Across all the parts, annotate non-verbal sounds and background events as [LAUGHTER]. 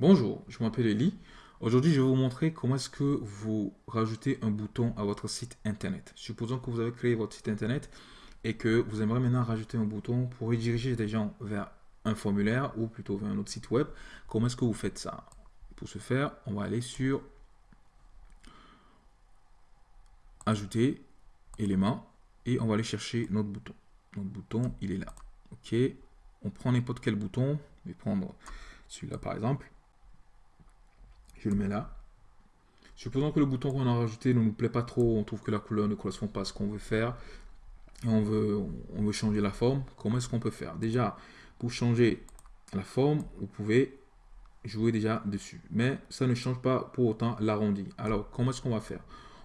Bonjour, je m'appelle Eli. Aujourd'hui, je vais vous montrer comment est-ce que vous rajoutez un bouton à votre site internet. Supposons que vous avez créé votre site internet et que vous aimeriez maintenant rajouter un bouton pour rediriger des gens vers un formulaire ou plutôt vers un autre site web. Comment est-ce que vous faites ça? Pour ce faire, on va aller sur Ajouter, éléments et on va aller chercher notre bouton. Notre bouton, il est là. Ok, on prend n'importe quel bouton. Je vais prendre celui-là par exemple je le mets là. Supposons que le bouton qu'on a rajouté ne nous plaît pas trop, on trouve que la couleur ne correspond pas à ce qu'on veut faire, et on veut, changer la forme, comment est-ce qu'on peut faire? Déjà, pour changer la forme, vous pouvez jouer déjà dessus. Mais ça ne change pas pour autant l'arrondi. Alors, comment est-ce qu'on va faire?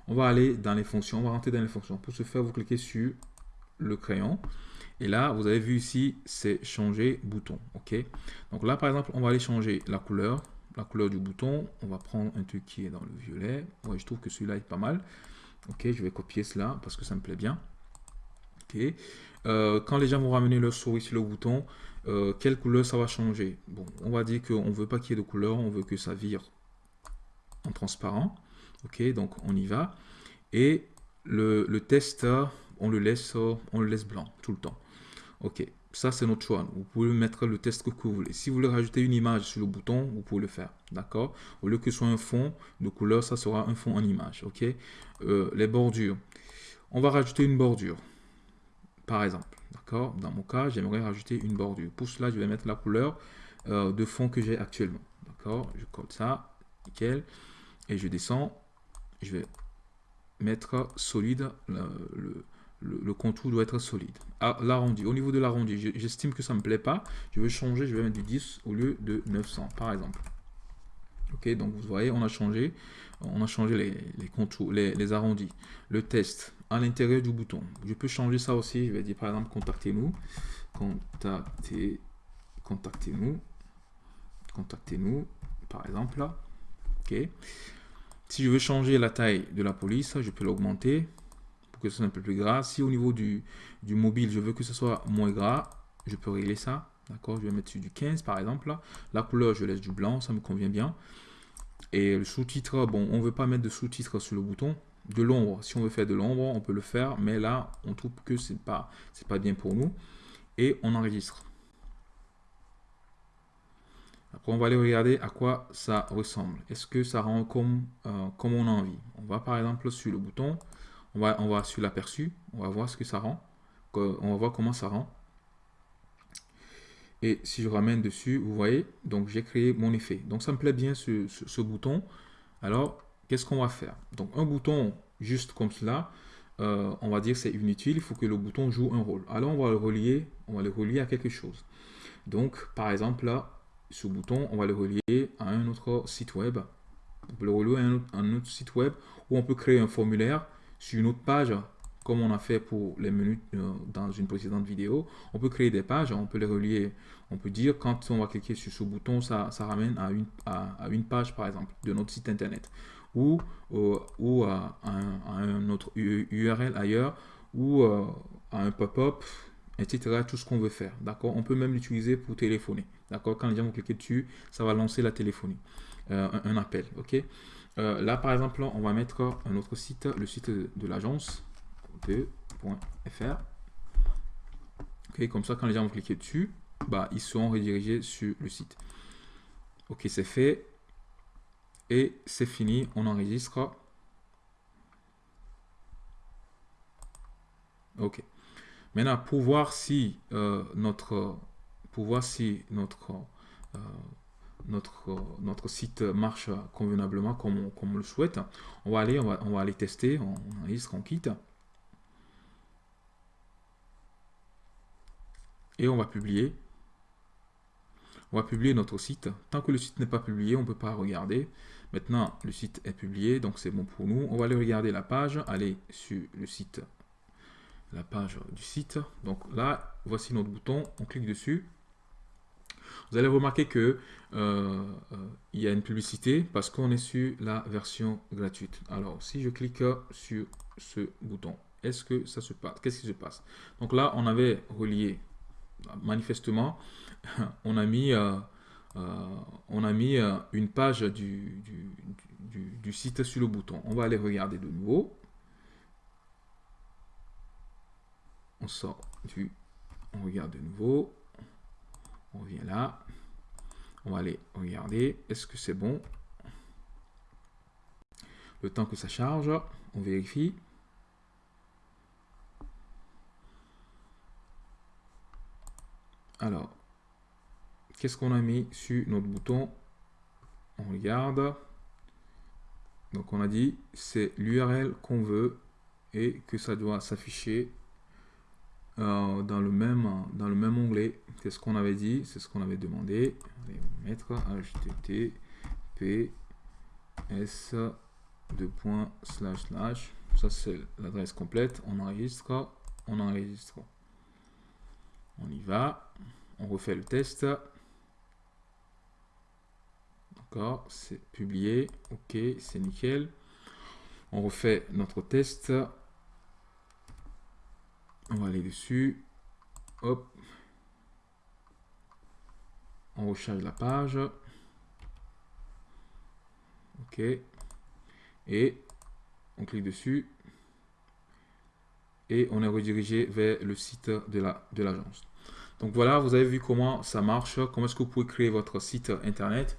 On va aller dans les fonctions, on va rentrer dans les fonctions. Pour ce faire, vous cliquez sur le crayon. Et là, vous avez vu ici, c'est changer bouton. ok? Donc là, par exemple, on va aller changer la couleur la couleur du bouton. On va prendre un truc qui est dans le violet. Ouais, je trouve que celui-là est pas mal. Ok, je vais copier cela parce que ça me plaît bien. Ok. Euh, quand les gens vont ramener leur souris sur le bouton, euh, quelle couleur ça va changer? Bon, on va dire qu'on ne veut pas qu'il y ait de couleur, on veut que ça vire en transparent. Ok, donc on y va. Et le, le test, on le laisse, on le laisse blanc tout le temps. Ok, ça, c'est notre choix. Vous pouvez mettre le test que vous voulez. Si vous voulez rajouter une image sur le bouton, vous pouvez le faire. D'accord? Au lieu que ce soit un fond de couleur, ça sera un fond en image. OK? Euh, Les bordures. On va rajouter une bordure. Par exemple. D'accord? Dans mon cas, j'aimerais rajouter une bordure. Pour cela, je vais mettre la couleur euh, de fond que j'ai actuellement. D'accord? Je colle ça. Nickel. Et je descends. Je vais mettre solide le le, contour doit être solide. Ah, l'arrondi, au niveau de l'arrondi, j'estime que ça ne me plaît pas. Je vais changer, je vais mettre du 10 au lieu de 900, par exemple. Ok, donc vous voyez, on a changé, on a changé les, contours, les, arrondis. Le test à l'intérieur du bouton. Je peux changer ça aussi. Je vais dire par exemple, contactez-nous. Contactez, contactez-nous. Contactez-nous, par exemple là. Ok. Si je veux changer la taille de la police, je peux l'augmenter que ce soit un peu plus gras. Si au niveau du, du mobile, je veux que ce soit moins gras, je peux régler ça. D'accord? Je vais mettre sur du 15 par exemple. La couleur, je laisse du blanc, ça me convient bien. Et le sous-titre, bon, on veut pas mettre de sous-titre sur le bouton. De l'ombre, si on veut faire de l'ombre, on peut le faire. Mais là, on trouve que c'est pas, c'est pas bien pour nous. Et on enregistre. Après, on va aller regarder à quoi ça ressemble. Est-ce que ça rend comme, euh, comme on a envie? On va par exemple sur le bouton on va, on va sur l'aperçu, on va voir ce que ça rend. On va voir comment ça rend. Et si je ramène dessus, vous voyez, donc j'ai créé mon effet. Donc ça me plaît bien ce, bouton. Alors, qu'est-ce qu'on va faire? Donc un bouton juste comme cela, euh, on va dire c'est inutile, il faut que le bouton joue un rôle. Alors on va le relier, on va le relier à quelque chose. Donc par exemple là, ce bouton, on va le relier à un autre site web. On peut le relier à un autre site web où on peut créer un formulaire sur une autre page, comme on a fait pour les menus euh, dans une précédente vidéo, on peut créer des pages, on peut les relier. On peut dire quand on va cliquer sur ce bouton, ça, ramène à une, page par exemple de notre site internet ou, euh, à, un, autre URL ailleurs ou euh, à un pop-up, etc. Tout ce qu'on veut faire. D'accord? On peut même l'utiliser pour téléphoner. D'accord? Quand les gens vont cliquer dessus, ça va lancer la téléphonie, un, un appel. Ok? Euh, là, par exemple, on va mettre un autre site, le site de l'agence, .fr. Ok, comme ça, quand les gens vont cliquer dessus, bah, ils seront redirigés sur le site. Ok, c'est fait. Et c'est fini, on enregistre. Ok. Maintenant, pour voir si euh, notre, pour voir si notre euh, notre, site marche convenablement comme on, le souhaite. On va aller, on va, on va aller tester, on, on quitte. Et on va publier. On va publier notre site. Tant que le site n'est pas publié, on ne peut pas regarder. Maintenant, le site est publié, donc c'est bon pour nous. On va aller regarder la page, aller sur le site, la page du site. Donc là, voici notre bouton, on clique dessus vous allez remarquer que euh, euh, il y a une publicité parce qu'on est sur la version gratuite. Alors, si je clique sur ce bouton, est-ce que ça se passe? Qu'est-ce qui se passe? Donc là, on avait relié, manifestement, [LAUGHS] on a mis, euh, on a mis une page du, du, site sur le bouton. On va aller regarder de nouveau. On sort du... On regarde de nouveau. On revient là. On va aller regarder. Est-ce que c'est bon? Le temps que ça charge, on vérifie. Alors, qu'est-ce qu'on a mis sur notre bouton? On regarde. Donc on a dit c'est l'URL qu'on veut et que ça doit s'afficher euh, dans, le même, dans le même onglet. C'est ce qu'on avait dit, c'est ce qu'on avait demandé. On va mettre https de point slash slash. Ça c'est l'adresse complète. On enregistre, on enregistre. On y va. On refait le test. D'accord, c'est publié. Ok, c'est nickel. On refait notre test. On va aller dessus. Hop. On recharge la page. OK. Et on clique dessus. Et on est redirigé vers le site de l'agence. La, de Donc voilà, vous avez vu comment ça marche, comment est-ce que vous pouvez créer votre site internet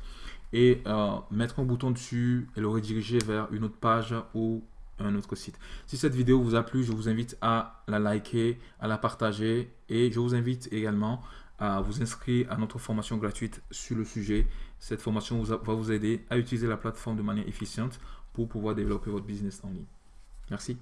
et euh, mettre un bouton dessus et le rediriger vers une autre page ou un autre site. Si cette vidéo vous a plu, je vous invite à la liker, à la partager et je vous invite également à vous inscrire à notre formation gratuite sur le sujet. Cette formation va vous aider à utiliser la plateforme de manière efficiente pour pouvoir développer votre business en ligne. Merci.